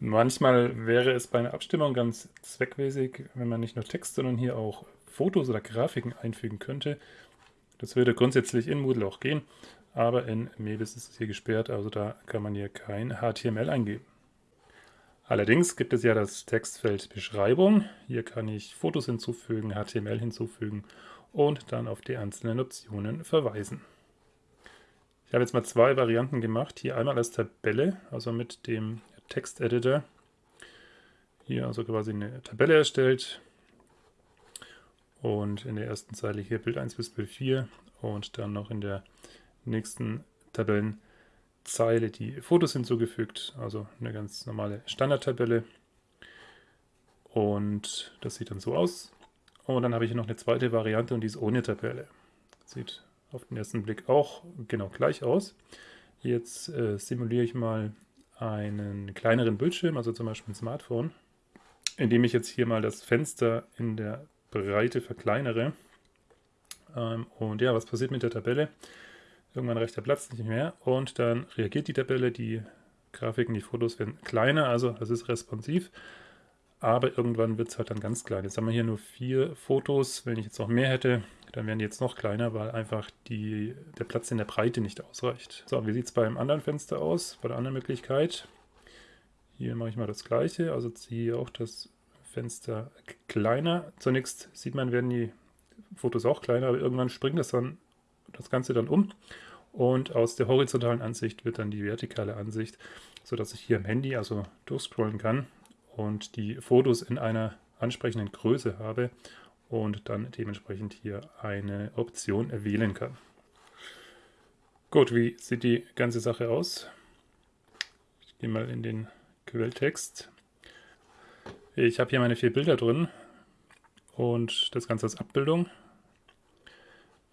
Manchmal wäre es bei einer Abstimmung ganz zweckmäßig, wenn man nicht nur Text, sondern hier auch Fotos oder Grafiken einfügen könnte. Das würde grundsätzlich in Moodle auch gehen, aber in Mebis ist es hier gesperrt, also da kann man hier kein HTML eingeben. Allerdings gibt es ja das Textfeld Beschreibung. Hier kann ich Fotos hinzufügen, HTML hinzufügen und dann auf die einzelnen Optionen verweisen. Ich habe jetzt mal zwei Varianten gemacht. Hier einmal als Tabelle, also mit dem Texteditor. Hier also quasi eine Tabelle erstellt. Und in der ersten Zeile hier Bild 1 bis Bild 4 und dann noch in der nächsten Tabellenzeile die Fotos hinzugefügt. Also eine ganz normale Standardtabelle. Und das sieht dann so aus. Und dann habe ich hier noch eine zweite Variante und die ist ohne Tabelle. Sieht auf den ersten Blick auch genau gleich aus. Jetzt äh, simuliere ich mal einen kleineren Bildschirm, also zum Beispiel ein Smartphone, indem ich jetzt hier mal das Fenster in der Breite verkleinere. Ähm, und ja, was passiert mit der Tabelle? Irgendwann reicht der Platz nicht mehr und dann reagiert die Tabelle, die Grafiken, die Fotos werden kleiner, also es ist responsiv, aber irgendwann wird es halt dann ganz klein. Jetzt haben wir hier nur vier Fotos, wenn ich jetzt noch mehr hätte, dann wären die jetzt noch kleiner, weil einfach die, der Platz in der Breite nicht ausreicht. So, wie sieht es beim anderen Fenster aus, bei der anderen Möglichkeit? Hier mache ich mal das gleiche, also ziehe auch das Fenster kleiner. Zunächst sieht man, werden die Fotos auch kleiner, aber irgendwann springt das dann das Ganze dann um und aus der horizontalen Ansicht wird dann die vertikale Ansicht, sodass ich hier am Handy also durchscrollen kann und die Fotos in einer ansprechenden Größe habe und dann dementsprechend hier eine Option wählen kann. Gut, wie sieht die ganze Sache aus? Ich gehe mal in den Quelltext. Ich habe hier meine vier Bilder drin und das Ganze als Abbildung.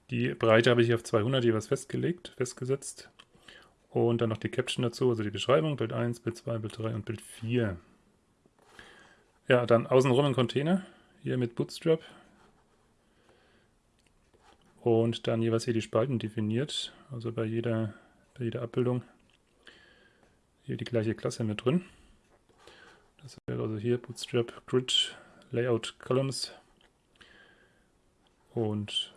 Die Breite habe ich auf 200 jeweils festgelegt, festgesetzt. Und dann noch die Caption dazu, also die Beschreibung, Bild 1, Bild 2, Bild 3 und Bild 4. Ja, dann außenrum ein Container, hier mit Bootstrap, und dann jeweils hier die Spalten definiert, also bei jeder, bei jeder Abbildung hier die gleiche Klasse mit drin. Das wäre also hier Bootstrap Grid Layout Columns und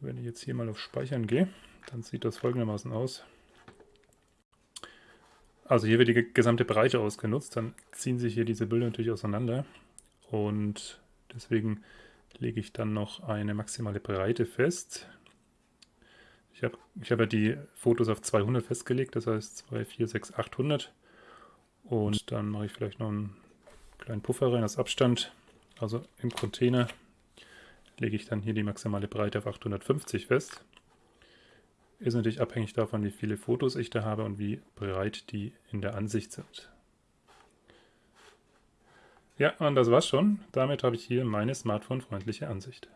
wenn ich jetzt hier mal auf Speichern gehe, dann sieht das folgendermaßen aus. Also hier wird die gesamte Breite ausgenutzt, dann ziehen sich hier diese Bilder natürlich auseinander und deswegen lege ich dann noch eine maximale Breite fest. Ich habe ich hab ja die Fotos auf 200 festgelegt, das heißt 2, 4, 6, 800. Und dann mache ich vielleicht noch einen kleinen Puffer rein als Abstand. Also im Container lege ich dann hier die maximale Breite auf 850 fest. Ist natürlich abhängig davon, wie viele Fotos ich da habe und wie breit die in der Ansicht sind. Ja, und das war's schon. Damit habe ich hier meine smartphone-freundliche Ansicht.